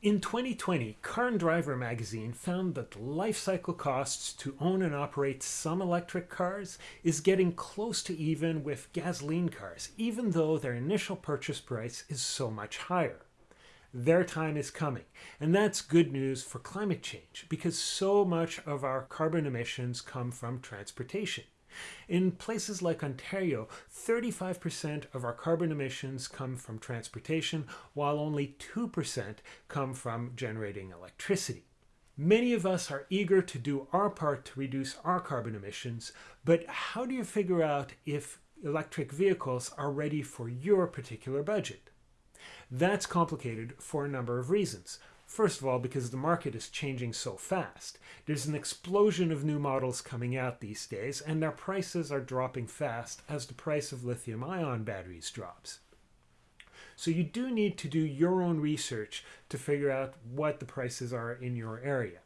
In 2020, Car and Driver magazine found that the life cycle costs to own and operate some electric cars is getting close to even with gasoline cars, even though their initial purchase price is so much higher. Their time is coming, and that's good news for climate change because so much of our carbon emissions come from transportation. In places like Ontario, 35% of our carbon emissions come from transportation, while only 2% come from generating electricity. Many of us are eager to do our part to reduce our carbon emissions, but how do you figure out if electric vehicles are ready for your particular budget? That's complicated for a number of reasons. First of all, because the market is changing so fast. There's an explosion of new models coming out these days, and their prices are dropping fast as the price of lithium ion batteries drops. So you do need to do your own research to figure out what the prices are in your area.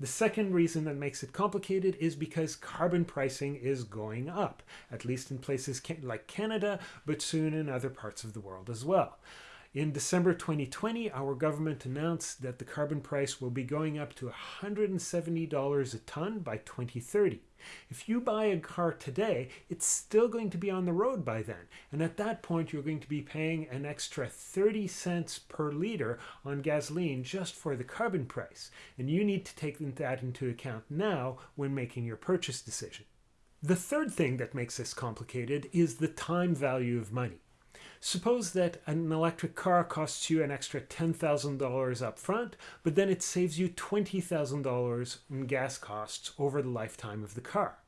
The second reason that makes it complicated is because carbon pricing is going up, at least in places like Canada, but soon in other parts of the world as well. In December 2020, our government announced that the carbon price will be going up to $170 a ton by 2030. If you buy a car today, it's still going to be on the road by then. And at that point, you're going to be paying an extra 30 cents per liter on gasoline just for the carbon price. And you need to take that into account now when making your purchase decision. The third thing that makes this complicated is the time value of money. Suppose that an electric car costs you an extra $10,000 up front, but then it saves you $20,000 in gas costs over the lifetime of the car.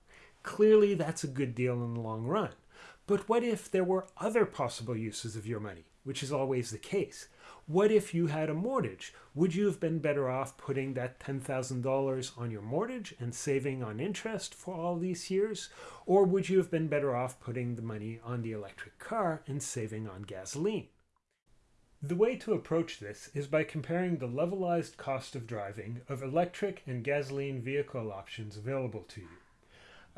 Clearly, that's a good deal in the long run. But what if there were other possible uses of your money, which is always the case? What if you had a mortgage? Would you have been better off putting that $10,000 on your mortgage and saving on interest for all these years? Or would you have been better off putting the money on the electric car and saving on gasoline? The way to approach this is by comparing the levelized cost of driving of electric and gasoline vehicle options available to you.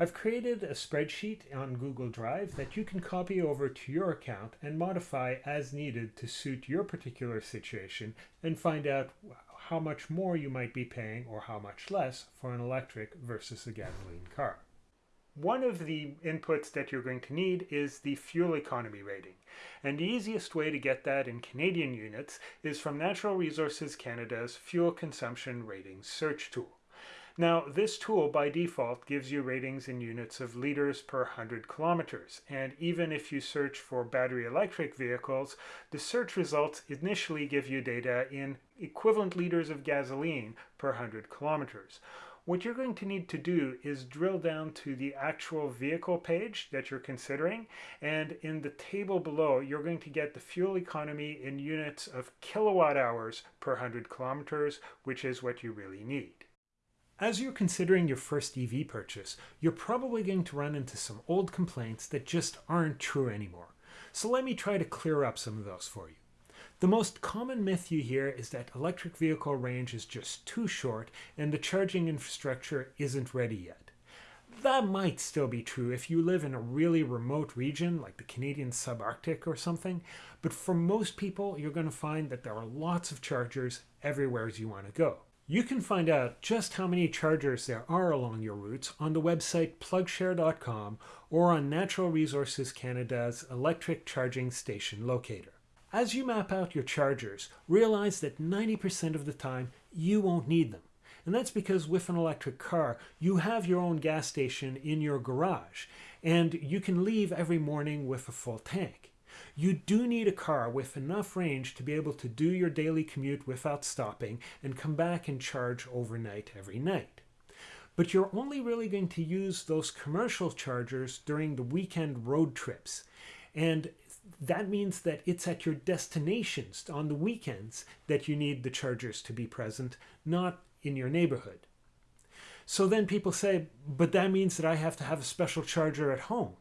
I've created a spreadsheet on Google Drive that you can copy over to your account and modify as needed to suit your particular situation and find out how much more you might be paying or how much less for an electric versus a gasoline car. One of the inputs that you're going to need is the fuel economy rating. And the easiest way to get that in Canadian units is from Natural Resources Canada's Fuel Consumption Rating Search tool. Now, this tool by default gives you ratings in units of liters per 100 kilometers. And even if you search for battery electric vehicles, the search results initially give you data in equivalent liters of gasoline per 100 kilometers. What you're going to need to do is drill down to the actual vehicle page that you're considering. And in the table below, you're going to get the fuel economy in units of kilowatt hours per 100 kilometers, which is what you really need. As you're considering your first EV purchase, you're probably going to run into some old complaints that just aren't true anymore. So let me try to clear up some of those for you. The most common myth you hear is that electric vehicle range is just too short and the charging infrastructure isn't ready yet. That might still be true if you live in a really remote region like the Canadian subarctic or something, but for most people you're going to find that there are lots of chargers everywhere as you want to go. You can find out just how many chargers there are along your routes on the website plugshare.com or on Natural Resources Canada's electric charging station locator. As you map out your chargers, realize that 90% of the time you won't need them. And that's because with an electric car, you have your own gas station in your garage, and you can leave every morning with a full tank. You do need a car with enough range to be able to do your daily commute without stopping and come back and charge overnight every night. But you're only really going to use those commercial chargers during the weekend road trips. And that means that it's at your destinations on the weekends that you need the chargers to be present, not in your neighborhood. So then people say, but that means that I have to have a special charger at home.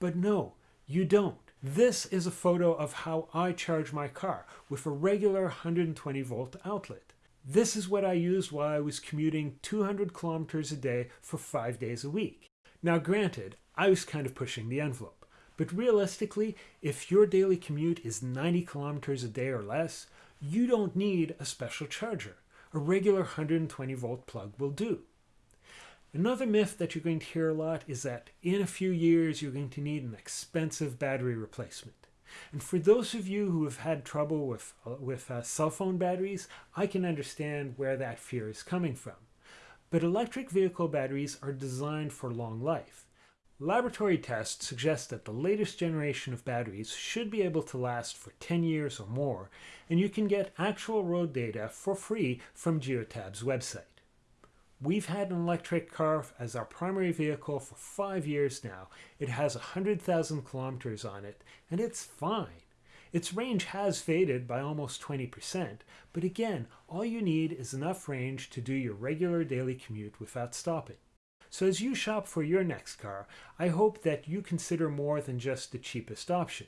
But no, you don't. This is a photo of how I charge my car with a regular 120 volt outlet. This is what I used while I was commuting 200 kilometers a day for five days a week. Now granted, I was kind of pushing the envelope, but realistically, if your daily commute is 90 kilometers a day or less, you don't need a special charger. A regular 120 volt plug will do. Another myth that you're going to hear a lot is that in a few years you're going to need an expensive battery replacement. And for those of you who have had trouble with, uh, with uh, cell phone batteries, I can understand where that fear is coming from. But electric vehicle batteries are designed for long life. Laboratory tests suggest that the latest generation of batteries should be able to last for 10 years or more, and you can get actual road data for free from Geotab's website. We've had an electric car as our primary vehicle for five years now. It has 100,000 kilometers on it, and it's fine. Its range has faded by almost 20%, but again, all you need is enough range to do your regular daily commute without stopping. So as you shop for your next car, I hope that you consider more than just the cheapest option.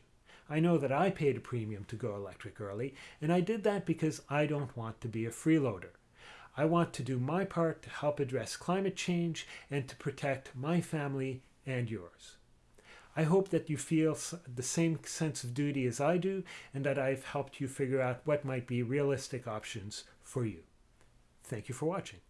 I know that I paid a premium to go electric early, and I did that because I don't want to be a freeloader. I want to do my part to help address climate change and to protect my family and yours. I hope that you feel the same sense of duty as I do and that I've helped you figure out what might be realistic options for you. Thank you for watching.